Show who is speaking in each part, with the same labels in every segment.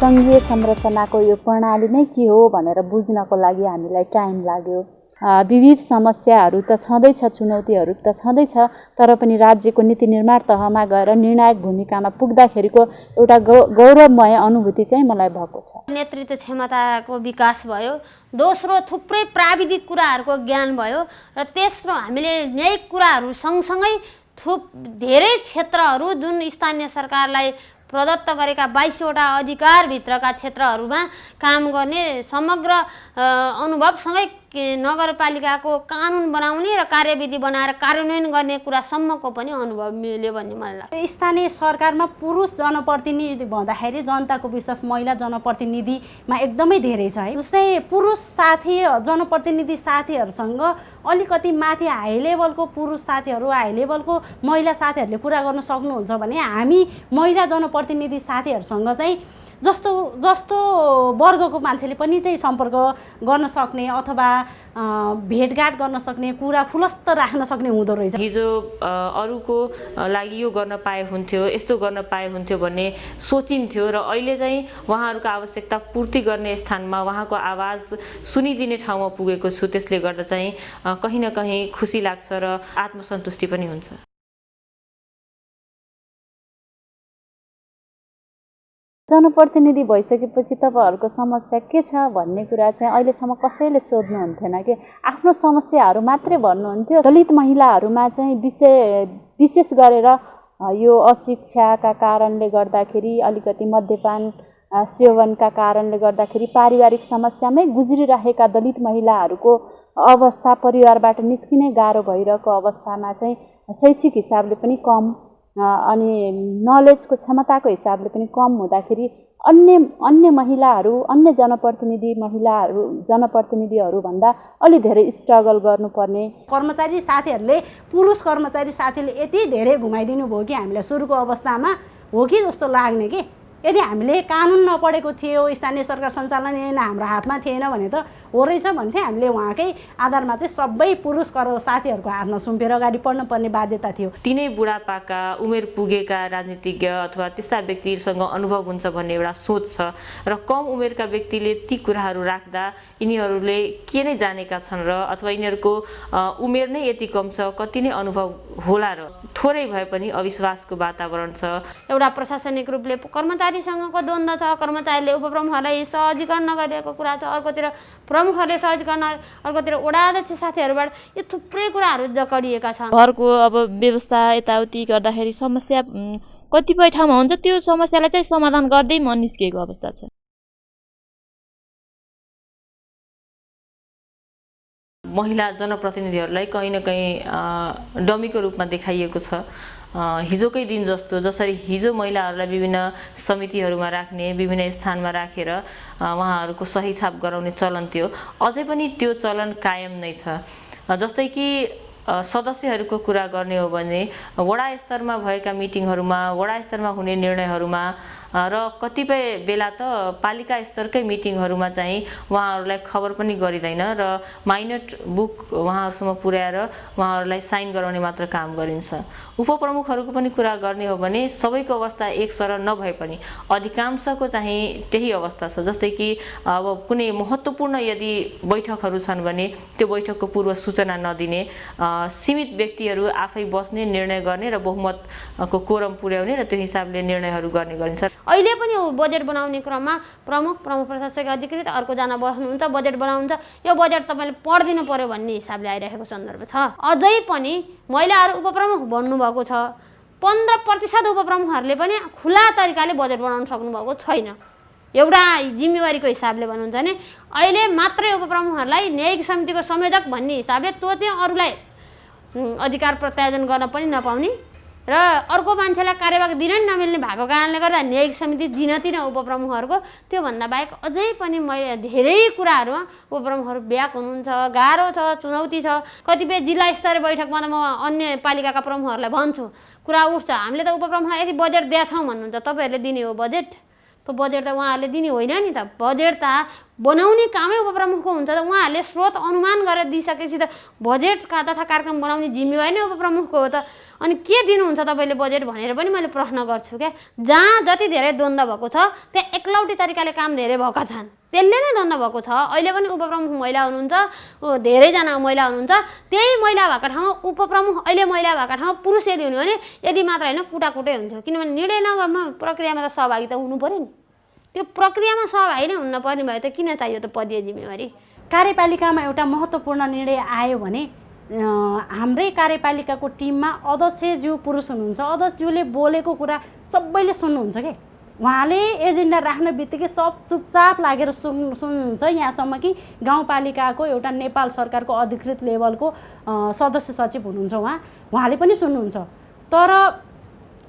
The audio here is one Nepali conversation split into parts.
Speaker 1: सङ्घीय संरचनाको यो प्रणाली नै के हो भनेर बुझ्नको लागि हामीलाई टाइम लाग्यो। विविध समस्याहरू त छँदैछ चुनौतीहरू त छँदैछ तर पनि राज्यको नीति निर्माण तहमा गएर निर्णायक भूमिकामा पुग्दाखेरिको एउटा गौ गौरवमय अनुभूति चाहिँ मलाई भएको छ।
Speaker 2: नेतृत्व क्षमताको विकास भयो दोस्रो थुप्रै प्राविधिक कुराहरूको ज्ञान भयो र तेस्रो हामीले न्यायिक कुराहरू सँगसँगै थुप धेरै क्षेत्रहरू जुन स्थानीय सरकारलाई प्रदत्त गरेका बाइसवटा अधिकारभित्रका क्षेत्रहरूमा काम गर्ने समग्र अनुभवसँगै नगरपालिकाको कानुन बनाउने र कार्यविधि बनाएर कार्यान्वयन गर्ने कुरासम्मको पनि अनुभव मिल्यो भन्ने मलाई लाग्छ।
Speaker 3: स्थानीय सरकारमा पुरुष जनप्रतिनिधि भन्दाखेरि जनताको विश्वास महिला जनप्रतिनिधिमा एकदमै धेरै छ है। जस्तै पुरुष साथी जनप्रतिनिधि साथीहरूसँग अलिकति माथि हाई लेभलको पुरुष साथीहरू हाई लेभलको महिला साथीहरूले कुरा गर्न सक्नुहुन्छ भने हामी महिला जनप्रतिनिधि साथीहरूसँग चाहिँ जस्तो जस्तो वर्गको मान्छेले पनि त्यही सम्पर्क गर्न सक्ने अथवा भेटघाट गर्न सक्ने कुरा फुलस्त राख्न सक्ने हुँदो रहेछ।
Speaker 4: हिजो अरूको लागि यो गर्न पाए हुन्थ्यो यस्तो गर्न पाए हुन्थ्यो भन्ने सोचिन्थ्यो र अहिले चाहिँ उहाँहरूको आवश्यकता पूर्ति गर्ने स्थानमा उहाँको आवाज सुनिदिने ठाउँमा पुगेको छु त्यसले गर्दा चाहिँ कहीँ न कहीँ खुसी लाग्छ र आत्मसन्तुष्टि पनि हुन्छ।
Speaker 1: जनप्रतिनिधि भइसकेपछि तपाईँहरूको समस्या के छ भन्ने कुरा चाहिँ अहिलेसम्म कसैले सोध्नुहुन्थेन कि? आफ्नो समस्याहरू मात्रै भन्नुहुन्थ्यो। दलित महिलाहरूमा चाहिँ विषय विशेष गरेर यो अशिक्षाका कारणले गर्दाखेरि अलिकति मध्यपान सेवनका कारणले गर्दाखेरि पारिवारिक समस्यामै गुज्रिरहेका दलित महिलाहरूको अवस्था परिवारबाट निस्किनै गाह्रो भइरहेको अवस्थामा चाहिँ शैक्षिक हिसाबले पनि कम अनि नलेजको क्षमताको हिसाबले पनि कम हुँदाखेरि अन्य अन्य महिलाहरू अन्य जनप्रतिनिधि महिलाहरू जनप्रतिनिधिहरूभन्दा अलि धेरै स्ट्रगल गर्नुपर्ने।
Speaker 3: कर्मचारी साथीहरूले पुरुष कर्मचारी साथीले यति धेरै घुमाइदिनु भयो कि हामीलाई सुरुको अवस्थामा हो कि जस्तो लाग्ने कि? यदि हामीले कानुन नपढेको थियो स्थानीय सरकार सञ्चालन हाम्रो हातमा थिएन भने त हो रहेछ भन्थे हामीले उहाँकै आधारमा चाहिँ सबै पुरुष कर साथीहरूको हातमा सुम्पेर अगाडि पढ्नुपर्ने बाध्यता थियो।
Speaker 4: तिनै बुढापाका उमेर पुगेका राजनीतिज्ञ अथवा त्यस्ता व्यक्तिहरूसँग अनुभव हुन्छ भन्ने एउटा सोच छ र कम उमेरका व्यक्तिले ती कुराहरू राख्दा यिनीहरूले के नै जानेका छन् र अथवा यिनीहरूको उमेर नै यति कम छ कति नै अनुभव होला र थोरै भए पनि अविश्वासको वातावरण छ।
Speaker 2: एउटा प्रशासनिक रूपले कर्मचारीसँगको द्वन्द्व छ कर्मचारीले उपप्रमुखहरूलाई सहजीकरण नगरिएको कुरा छ अर्कोतिर प्रमुखहरूले सहज गर्न अर्कोतिर वडा अध्यक्ष साथीहरूबाट यो थुप्रै कुराहरू जकडिएका छन्।
Speaker 5: घरको अब व्यवस्था यताउति गर्दाखेरि समस्या कतिपय ठाउँमा हुन्छ त्यो समस्यालाई चाहिँ समाधान गर्दै म निस्किएको अवस्था छ।
Speaker 4: महिला जनप्रतिनिधिहरूलाई कहीँ न कहीँ डमीको रूपमा देखाइएको छ। हिजोकै दिन जस्तो जसरी हिजो महिलाहरूलाई विभिन्न समितिहरूमा राख्ने विभिन्न स्थानमा राखेर उहाँहरूको सही छाप गराउने चलन थियो। अझै पनि त्यो चलन कायम नै छ। जस्तै कि सदस्यहरूको कुरा गर्ने हो भने वडा स्तरमा भएका मिटिङहरूमा वडा स्तरमा हुने निर्णयहरूमा र कतिपय बेला त पालिका स्तरकै मिटिङहरूमा चाहिँ उहाँहरूलाई खबर पनि गरिँदैन र माइनट बुक उहाँहरूसम्म पुर्याएर उहाँहरूलाई साइन गराउने मात्र काम गरिन्छ। उपप्रमुखहरूको पनि कुरा गर्ने हो भने सबैको अवस्था एक सर नभए पनि अधिकांशको चाहिँ त्यही अवस्था छ। जस्तै कि अब कुनै महत्त्वपूर्ण यदि बैठकहरू छन् भने त्यो बैठकको पूर्व सूचना नदिने सीमित व्यक्तिहरू आफै बस्ने निर्णय गर्ने र बहुमतको कोरम पुर्याउने र त्यो हिसाबले निर्णयहरू गर्ने गरिन्छ।
Speaker 2: अहिले पनि बजेट बनाउने क्रममा प्रमुख प्रमुख प्रशासक अधिकृत अर्कोजना बस्नुहुन्छ बजेट बनाउनुहुन्छ। यो बजेट तपाईँले पढिदिनु पऱ्यो भन्ने हिसाबले आइरहेको सन्दर्भ छ। अझै पनि महिलाहरू उपप्रमुख भन्नुभएको छ। पन्ध्र प्रतिशत उपप्रमुखहरूले पनि खुला तरिकाले बजेट बनाउन सक्नुभएको छैन। एउटा जिम्मेवारीको हिसाबले भन्नुहुन्छ भने अहिले मात्रै उपप्रमुखहरूलाई न्यायिक समितिको संयोजक भन्ने हिसाबले त्यो चाहिँ अरूलाई अधिकार प्रत्यायोजन गर्न पनि नपाउने र अर्को मान्छेलाई कार्यवाहक दिन नै नमिल्ने भएको कारणले गर्दा न्यायिक समिति जिनती नै उपप्रमुखहरूको त्योभन्दा बाहेक अझै पनि मैले धेरै कुराहरूमा उपप्रमुखहरू ब्याक हुनुहुन्छ गाह्रो छ चुनौती छ। कतिपय जिल्ला स्तरीय बैठकमा त म अन्य पालिकाका प्रमुखहरूलाई भन्छु कुरा उठ्छ। हामीले त उपप्रमुखलाई यदि बजेट दिएछौँ भन्नुहुन्छ तपाईँहरूले दिने हो बजेट? त्यो बजेट त उहाँहरूले दिने होइन नि त। बजेट त बनाउने कामै उपप्रमुखको हुन्छ त। उहाँहरूले स्रोत अनुमान गरेर दिइसकेपछि त बजेटका तथा कार्यक्रम बनाउने जिम्मेवारी नै उपप्रमुखको हो त। अनि के दिनुहुन्छ तपाईँले बजेट भनेर पनि मैले प्रश्न गर्छु क्या। जहाँ जति धेरै द्वन्द्व भएको छ त्यहाँ एकलौटी तरिकाले काम धेरै भएका छन्। त्यसले नै द्वन्द्व भएको छ। अहिले पनि उपप्रमुख महिला हुनुहुन्छ धेरैजना महिला हुनुहुन्छ। त्यही महिला भएको ठाउँमा उपप्रमुख अहिले महिला भएको ठाउँमा पुरुष यदि हुने भने यदि मात्र होइन कुटाकुटै हुन्थ्यो किनभने निर्णय नगर्मा प्रक्रियामा त सहभागी त हुनु पऱ्यो नि। त्यो प्रक्रियामा सहभागी नै हुन पर्ने भयो त किन चाहियो त पदीय जिम्मेवारी?
Speaker 3: कार्यपालिकामा एउटा महत्त्वपूर्ण निर्णय आयो भने हाम्रै कार्यपालिकाको टिममा अध्यक्षज्यू पुरुष हुनुहुन्छ। अध्यक्षज्यूले बोलेको कुरा सबैले सुन्नुहुन्छ के? उहाँले एजेन्डा राख्ने बित्तिकै सब चुपचाप लागेर सुन् सुन्नुहुन्छ यहाँसम्म कि गाउँपालिकाको एउटा नेपाल सरकारको अधिकृत लेभलको सदस्य सचिव हुनुहुन्छ उहाँ। उहाँले पनि सुन्नुहुन्छ। तर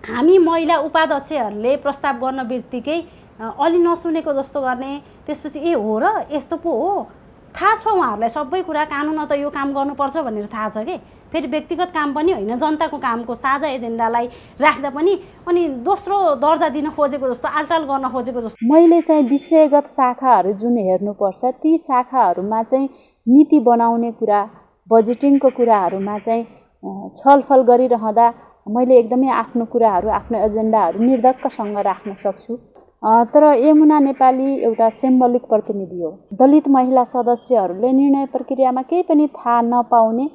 Speaker 3: हामी महिला उपाध्यक्षहरूले प्रस्ताव गर्न बित्तिकै अलि नसुनेको जस्तो गर्ने त्यसपछि ए हो र यस्तो पो हो। थाहा छ उहाँहरूलाई सबै कुरा कानुन त यो काम गर्नुपर्छ भनेर थाहा छ कि? फेरि व्यक्तिगत काम पनि होइन जनताको कामको साझा एजेन्डालाई राख्दा पनि अनि दोस्रो दर्जा दिन खोजेको जस्तो आलटाल गर्न खोजेको जस्तो।
Speaker 1: मैले चाहिँ विषयगत शाखाहरू जुन हेर्नुपर्छ ती शाखाहरूमा चाहिँ नीति बनाउने कुरा बजेटिङको कुराहरूमा चाहिँ छलफल गरिरहँदा मैले एकदमै आफ्नो कुराहरू आफ्नो एजेन्डाहरू निर्धक्कसँग राख्न सक्छु। तर यमुना नेपाली एउटा सिम्बलिक प्रतिनिधि हो। दलित महिला सदस्यहरूले निर्णय प्रक्रियामा केही पनि थाहा नपाउने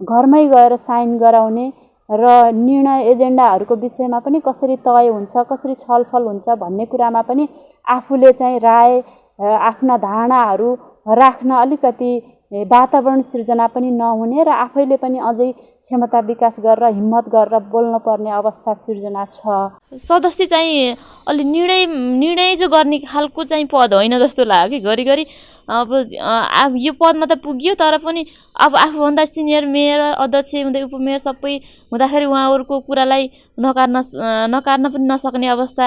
Speaker 1: घरमै गएर साइन गराउने र निर्णय एजेन्डाहरूको विषयमा पनि कसरी तय हुन्छ कसरी छलफल हुन्छ भन्ने कुरामा पनि आफूले चाहिँ राय आफ्ना धारणाहरू राख्न अलिकति वातावरण सिर्जना पनि नहुने र आफैले पनि अझै क्षमता विकास गरेर हिम्मत गरेर बोल्नुपर्ने अवस्था सिर्जना छ।
Speaker 5: सदस्य चाहिँ अलि निर्णय निर्णय जो गर्ने खालको चाहिँ पद होइन जस्तो लाग्यो कि घरिघरि अब अब यो पदमा त पुग्यो तर पनि अब आफूभन्दा सिनियर मेयर अध्यक्ष हुँदै उपमेयर सबै हुँदाखेरि उहाँहरूको कुरालाई नकार्न नकार्न पनि नसक्ने अवस्था।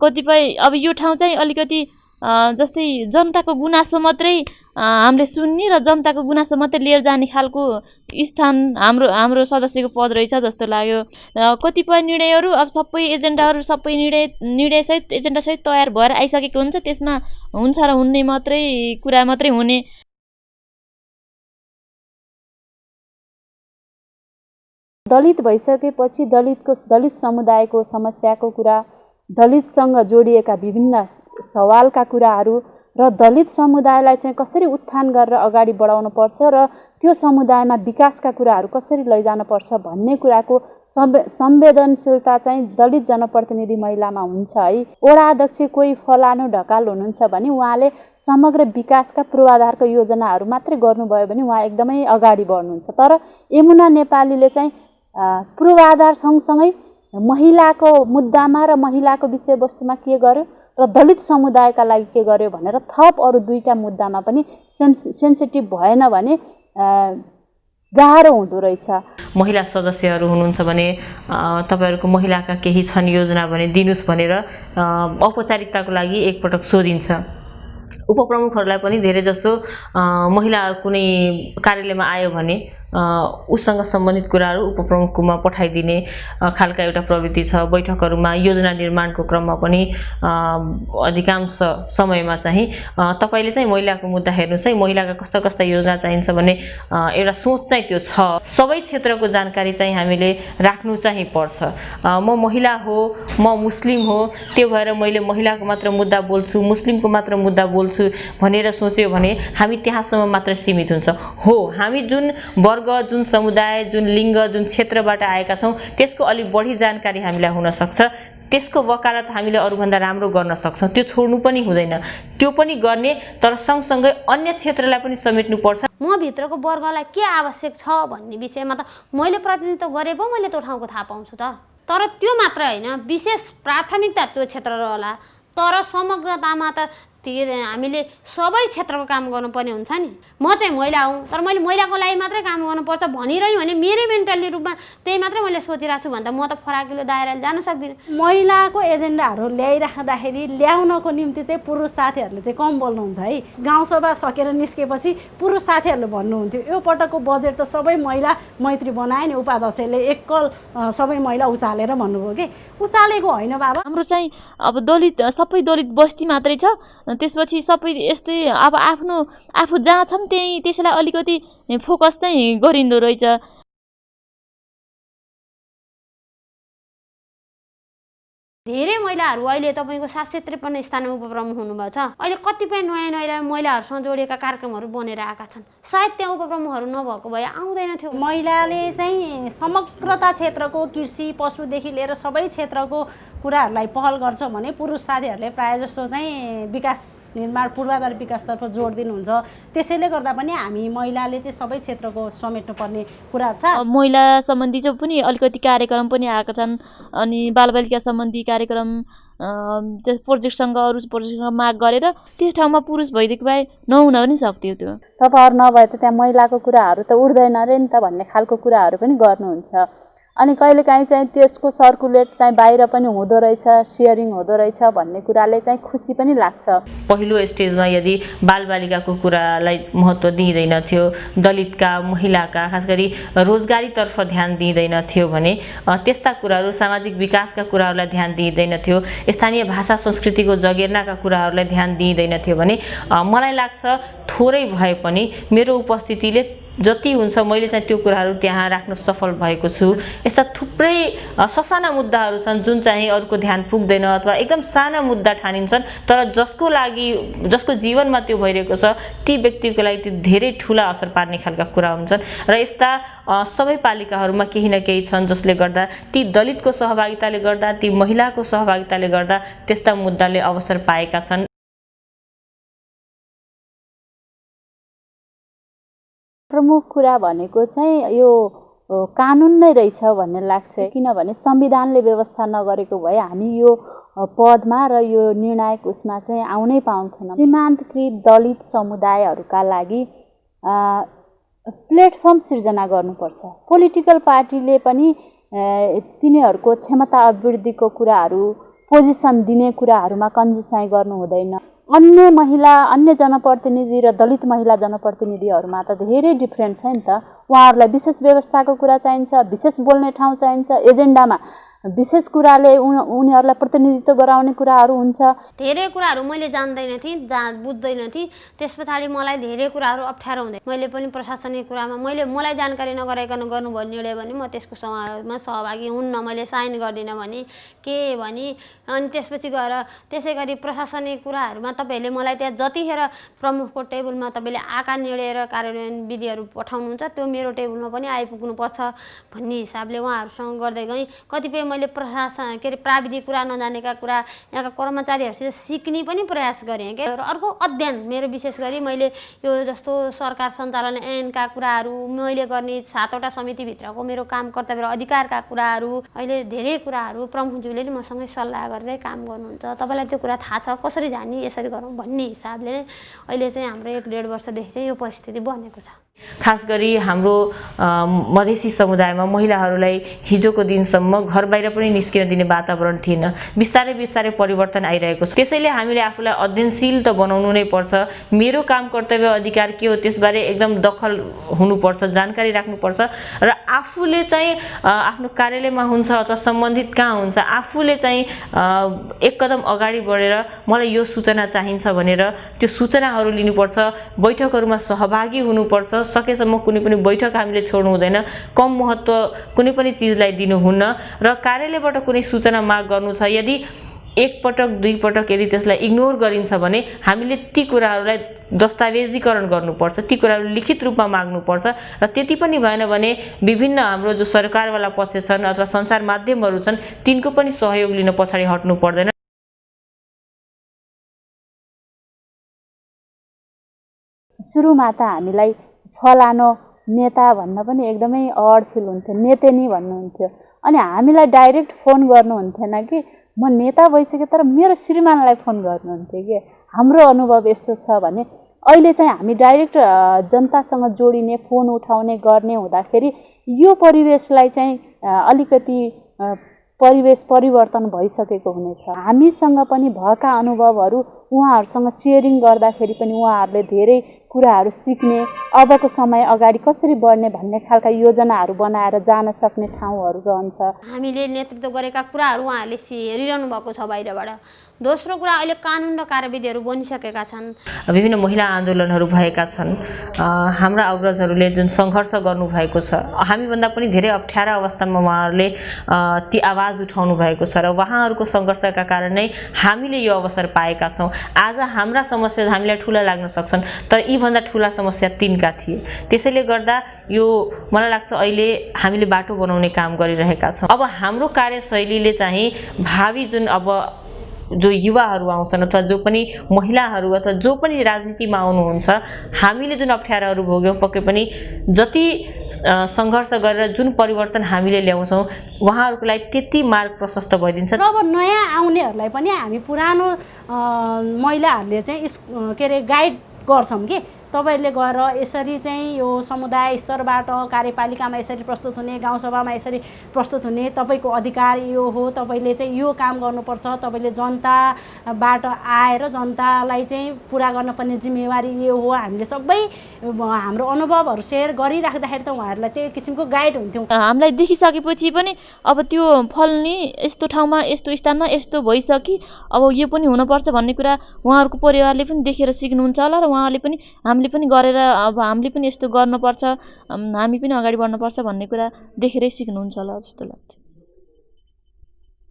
Speaker 5: कतिपय अब यो ठाउँ चाहिँ अलिकति जस्तै जनताको गुनासो मात्रै हामीले सुन्ने र जनताको गुनासो मात्रै लिएर जाने खालको स्थान हाम्रो हाम्रो सदस्यको पद रहेछ जस्तो लाग्यो। कतिपय निर्णयहरू अब सबै एजेन्डाहरू सबै निर्णय निर्णयसहित एजेन्डासहित तयार भएर आइसकेको हुन्छ त्यसमा हुन्छ र हुने मात्रै कुरा मात्रै हुने।
Speaker 1: दलित भइसकेपछि दलितको दलित समुदायको समस्याको कुरा दलितसँग जोडिएका विभिन्न सवालका कुराहरू र दलित समुदायलाई चाहिँ कसरी उत्थान गरेर अगाडि बढाउनुपर्छ र त्यो समुदायमा विकासका कुराहरू कसरी लैजानुपर्छ भन्ने कुराको संवे संवेदनशीलता चाहिँ दलित जनप्रतिनिधि महिलामा हुन्छ है। वडा अध्यक्ष कोही फलानु ढकाल हुनुहुन्छ भने उहाँले समग्र विकासका पूर्वाधारको योजनाहरू मात्रै गर्नुभयो भने उहाँ एकदमै अगाडि बढ्नुहुन्छ। तर यमुना नेपालीले चाहिँ पूर्वाधार सँगसँगै महिलाको मुद्दामा र महिलाको विषयवस्तुमा के गर्यो? र दलित समुदायका लागि के गर्यो भनेर थप अरू दुईवटा मुद्दामा पनि सेन्स सेन्सिटिभ भएन भने गाह्रो हुँदो रहेछ।
Speaker 4: महिला सदस्यहरू हुनुहुन्छ भने तपाईँहरूको महिलाका केही छन् योजना भने दिनुहोस् भनेर औपचारिकताको लागि एकपटक सोधिन्छ। उपप्रमुखहरूलाई पनि धेरैजसो महिला कुनै कार्यालयमा आयो भने उसँग सम्बन्धित कुराहरू उपप्रमुखकोमा पठाइदिने खालका एउटा प्रवृत्ति छ। बैठकहरूमा योजना निर्माणको क्रममा पनि अधिकांश समयमा चाहिँ तपाईँले चाहिँ महिलाको मुद्दा हेर्नुहोस् है। महिलाका कस्ता कस्ता योजना चाहिन्छ भने एउटा सोच चाहिँ त्यो छ। सबै क्षेत्रको जानकारी चाहिँ हामीले राख्नु चाहिँ पर्छ। म महिला हो म मुस्लिम हो त्यो भएर मैले महिलाको मात्र मुद्दा बोल्छु मुस्लिमको मात्र मुद्दा बोल्छु भनेर सोच्यो भने हामी त्यहाँसम्म मात्र सीमित हुन्छ। हो हामी जुन वर्ग जुन समुदाय जुन लिङ्ग जुन क्षेत्रबाट आएका छौँ त्यसको अलिक बढी जानकारी हामीलाई हुनसक्छ त्यसको वकालत हामीले अरूभन्दा राम्रो गर्न सक्छौँ। त्यो छोड्नु पनि हुँदैन। त्यो पनि गर्ने तर सँगसँगै अन्य क्षेत्रलाई पनि समेट्नुपर्छ
Speaker 2: म भित्रको वर्गलाई के आवश्यक छ भन्ने विषयमा त मैले प्रतिनिधित्व गरे पो मैले त्यो ठाउँको थाहा पाउँछु त। तर त्यो मात्र होइन। विशेष प्राथमिकता त्यो क्षेत्र रहला। तर समग्रतामा त हामीले सबै क्षेत्रको काम गर्नुपर्ने हुन्छ नि। म चाहिँ महिला हुँ तर मैले महिलाको लागि मात्रै काम गर्नुपर्छ भनिरह्यो भने मेरै मेन्टल्ली रूपमा त्यही मात्रै मैले सोचिरहेको छु भन्दा म त फराकिलो दायराले जान सक्दिनँ।
Speaker 3: महिलाको एजेन्डाहरू ल्याइराख्दाखेरि ल्याउनको निम्ति चाहिँ पुरुष साथीहरूले चाहिँ कम बोल्नुहुन्छ है। गाउँसभा सकेर निस्केपछि पुरुष साथीहरूले भन्नुहुन्थ्यो यो पटकको बजेट त सबै महिला मैत्री बनाए नि उपाध्यक्षले एकल सबै महिला उचालेर भन्नुभयो कि? उचालेको होइन बाबा।
Speaker 5: हाम्रो चाहिँ अब दलित सबै दलित बस्ती मात्रै छ त्यसपछि सबै यस्तै अब आफ्नो आफू जहाँ छौँ त्यहीँ त्यसैलाई अलिकति फोकस चाहिँ गरिँदो रहेछ।
Speaker 2: धेरै महिलाहरू अहिले तपाईँको सात सय त्रिपन्न स्थानमा उपप्रमुख हुनुभएको छ। अहिले कतिपय नयाँ नयाँ महिलाहरूसँग जोडिएका कार्यक्रमहरू बनेर आएका छन्। सायद त्यहाँ उपप्रमुखहरू नभएको भए आउँदैन थियो।
Speaker 3: महिलाले चाहिँ समग्रता क्षेत्रको कृषि पशुदेखि लिएर सबै क्षेत्रको कुराहरूलाई पहल गर्छ भने पुरुष साथीहरूले प्रायः जस्तो चाहिँ विकास निर्माण पूर्वाधार विकासतर्फ जोड दिनुहुन्छ। त्यसैले गर्दा पनि हामी महिलाले चाहिँ सबै क्षेत्रको समेट्नुपर्ने कुराहरू छ।
Speaker 5: अब महिला सम्बन्धी चाहिँ पनि अलिकति कार्यक्रम पनि आएका छन्। अनि बालबालिका सम्बन्धी कार्यक्रम प्रोजेक्टसँग अरू प्रोजेक्टसँग माग गरेर त्यस ठाउँमा पुरुष भइदिएको भए नहुन पनि सक्थ्यो त्यो।
Speaker 1: तपाईँहरू नभए त त्यहाँ महिलाको कुराहरू त उठ्दैन अरे नि त भन्ने खालको कुराहरू पनि गर्नुहुन्छ। अनि कहिलेकाहीँ चाहिँ त्यसको सर्कुलेट चाहिँ बाहिर पनि हुँदो रहेछ सेयरिङ हुँदो रहेछ भन्ने कुराले चाहिँ खुसी पनि लाग्छ।
Speaker 4: पहिलो स्टेजमा यदि बालबालिकाको कुरालाई महत्त्व दिइँदैनथ्यो दलितका महिलाका खास गरी रोजगारीतर्फ ध्यान दिइँदैनथ्यो भने अ, त्यस्ता कुराहरू सामाजिक विकासका कुराहरूलाई ध्यान दिइँदैनथ्यो स्थानीय भाषा संस्कृतिको जगेर्नाका कुराहरूलाई ध्यान दिइँदैनथ्यो भने अ, मलाई लाग्छ थोरै भए पनि मेरो उपस्थितिले जति हुन्छ मैले चाहिँ त्यो कुराहरू त्यहाँ राख्न सफल भएको छु। यस्ता थुप्रै ससाना मुद्दाहरू छन् जुन चाहिँ अरूको ध्यान पुग्दैन अथवा एकदम साना मुद्दा ठानिन्छन् तर जसको लागि जसको जीवनमा त्यो भइरहेको छ ती व्यक्तिको लागि त्यो धेरै ठुला असर पार्ने खालका कुरा हुन्छन्। र यस्ता सबै पालिकाहरूमा केही न केही छन् जसले गर्दा ती दलितको सहभागिताले गर्दा ती महिलाको सहभागिताले गर्दा त्यस्ता मुद्दाले अवसर पाएका छन्।
Speaker 1: प्रमुख कुरा भनेको चाहिँ यो कानुन नै रहेछ भन्ने लाग्छ। किनभने संविधानले व्यवस्था नगरेको भए हामी यो पदमा र यो निर्णायक उसमा चाहिँ आउनै पाउँथेनौँ। सीमान्तकृत दलित समुदायहरूका लागि प्लेटफर्म सिर्जना गर्नुपर्छ। पोलिटिकल पार्टीले पनि तिनीहरूको क्षमता अभिवृद्धिको कुराहरू पोजिसन दिने कुराहरूमा कन्जुसाइ गर्नु हुँदैन। अन्य महिला अन्य जनप्रतिनिधि र दलित महिला जनप्रतिनिधिहरूमा त धेरै डिफ्रेन्ट छ नि त। उहाँहरूलाई विशेष व्यवस्थाको कुरा चाहिन्छ विशेष बोल्ने ठाउँ चाहिन्छ एजेन्डामा विशेष कुराले उन उनीहरूलाई प्रतिनिधित्व गराउने कुराहरू हुन्छ।
Speaker 2: धेरै कुराहरू मैले जान्दैन थिएँ जा बुझ्दैन थिएँ। त्यस पछाडि मलाई धेरै कुराहरू अप्ठ्यारो हुँदै मैले पनि प्रशासनिक कुरामा मैले मलाई जानकारी नगराइकन गर्नुभयो निर्णय भने म त्यसको समामा सहभागी हुन्न मैले साइन गर्दिनँ भने के भने अनि त्यसपछि गएर त्यसै गरी प्रशासनिक कुराहरूमा तपाईँहरूले मलाई त्यहाँ जतिखेर प्रमुखको टेबलमा तपाईँले आकार निर्णय र कार्यान्वयन विधिहरू पठाउनुहुन्छ त्यो मेरो टेबलमा पनि आइपुग्नुपर्छ भन्ने हिसाबले उहाँहरूसँग गर्दै गएँ। कतिपय मैले प्रशासन के अरे प्राविधिक कुरा नजानेका कुरा यहाँका कर्मचारीहरूसित सिक्ने पनि प्रयास गरेँ क्या र अर्को अध्ययन मेरो विशेष गरी मैले यो जस्तो सरकार सञ्चालन ऐनका कुराहरू मैले गर्ने सातवटा समितिभित्रको मेरो काम कर्तव्य र अधिकारका कुराहरू अहिले धेरै कुराहरू प्रमुखज्यूले नि मसँगै सल्लाह गरेरै काम गर्नुहुन्छ। तपाईँलाई त्यो कुरा थाहा छ कसरी जाने यसरी गरौँ भन्ने हिसाबले अहिले चाहिँ हाम्रो एक डेढ वर्षदेखि चाहिँ यो परिस्थिति बनेको छ।
Speaker 4: खास गरी हाम्रो मधेसी समुदायमा महिलाहरूलाई हिजोको दिनसम्म घर बाहिर पनि निस्किन दिने वातावरण थिएन। बिस्तारै बिस्तारै परिवर्तन आइरहेको छ। त्यसैले हामीले आफूलाई अध्ययनशील त बनाउनु नै पर्छ। मेरो काम कर्तव्य अधिकार के हो त्यसबारे एकदम दखल हुनुपर्छ जानकारी राख्नुपर्छ र आफूले चाहिँ आफ्नो कार्यालयमा हुन्छ अथवा सम्बन्धित कहाँ हुन्छ आफूले चाहिँ एक कदम अगाडि बढेर मलाई यो सूचना चाहिन्छ भनेर त्यो सूचनाहरू लिनुपर्छ बैठकहरूमा सहभागी हुनुपर्छ सकेसम्म कुनै पनि बैठक हामीले छोड्नु हुँदैन। कम महत्त्व कुनै पनि चिजलाई दिनुहुन्न र कार्यालयबाट कुनै सूचना माग गर्नु छ यदि एकपटक दुईपटक यदि त्यसलाई इग्नोर गरिन्छ भने हामीले ती कुराहरूलाई दस्तावेजीकरण गर्नुपर्छ ती कुराहरू लिखित रूपमा माग्नुपर्छ र त्यति पनि भएन भने विभिन्न हाम्रो जो सरकारवाला पक्ष छन् अथवा सञ्चार माध्यमहरू छन् तिनको पनि सहयोग लिन पछाडि हट्नु पर्दैन।
Speaker 1: सुरुमा त हामीलाई फलानो नेता भन्न पनि एकदमै अड फिल हुन्थ्यो नेतेनी भन्नुहुन्थ्यो। अनि हामीलाई डाइरेक्ट फोन गर्नुहुन्थेन कि म नेता भइसकेँ तर मेरो श्रीमानलाई फोन गर्नुहुन्थ्यो कि हाम्रो अनुभव यस्तो छ भने अहिले चाहिँ हामी डाइरेक्ट जनतासँग जोडिने फोन उठाउने गर्ने हुँदाखेरि यो परिवेशलाई चाहिँ अलिकति परिवेश परिवर्तन भइसकेको हुनेछ। हामीसँग पनि भएका अनुभवहरू उहाँहरूसँग सेयरिङ गर्दाखेरि पनि उहाँहरूले धेरै कुराहरू सिक्ने अबको समय अगाडि कसरी बढ्ने भन्ने खालका योजनाहरू बनाएर जान सक्ने ठाउँहरू रहन्छ।
Speaker 2: हामीले नेतृत्व गरेका कुराहरू उहाँहरूले सि- हेरिरहनु भएको छ बाहिरबाट। दोस्रो कुरा अहिले कानुन र कार्यविधिहरू बनिसकेका छन्।
Speaker 4: विभिन्न महिला आन्दोलनहरू भएका छन्। हाम्रा अग्रजहरूले जुन सङ्घर्ष गर्नुभएको छ हामीभन्दा पनि धेरै अप्ठ्यारा अवस्थामा उहाँहरूले ती आवाज उठाउनु भएको छ र उहाँहरूको सङ्घर्षका कारण नै हामीले यो अवसर पाएका छौँ। आज हाम्रा समस्या हामीलाई ठुला लाग्न सक्छन्। तर यीभन्दा ठुला समस्या तिनका थिए। त्यसैले गर्दा यो मलाई लाग्छ अहिले हामीले बाटो बनाउने काम गरिरहेका छौँ। अब हाम्रो कार्यशैलीले चाहिँ भावी जुन अब जो युवाहरू आउँछन् अथवा जो पनि महिलाहरू अथवा जो पनि राजनीतिमा आउनुहुन्छ हामीले जुन अप्ठ्याराहरू भोग्यौँ पक्कै पनि जति सङ्घर्ष गरेर जुन परिवर्तन हामीले ल्याउँछौँ उहाँहरूको लागि त्यति मार्ग प्रशस्त भइदिन्छ।
Speaker 3: र अब नयाँ आउनेहरूलाई पनि हामी पुरानो महिलाहरूले चाहिँ के अरे गाइड गर्छौँ कि तपाईँहरूले गएर यसरी चाहिँ यो समुदाय स्तरबाट कार्यपालिकामा यसरी प्रस्तुत हुने गाउँसभामा यसरी प्रस्तुत हुने तपाईँको अधिकार यो हो। तपाईँले चाहिँ यो काम गर्नुपर्छ। तपाईँले जनताबाट आएर जनतालाई चाहिँ पुरा गर्नुपर्ने जिम्मेवारी यो हो। हामीले सबै हाम्रो अनुभवहरू सेयर गरिराख्दाखेरि त उहाँहरूलाई त्यही किसिमको गाइड हुन्थ्यौँ।
Speaker 5: हामीलाई देखिसकेपछि पनि अब त्यो फल्ने यस्तो ठाउँमा यस्तो स्थानमा यस्तो भइसकि अब यो पनि हुनुपर्छ भन्ने कुरा उहाँहरूको परिवारले पनि देखेर सिक्नुहुन्छ होला र उहाँहरूले पनि हामीले पनि गरेर अब हामीले पनि यस्तो गर्नुपर्छ हामी पनि अगाडि बढ्नुपर्छ भन्ने कुरा देखेरै सिक्नुहुन्छ होला जस्तो लाग्छ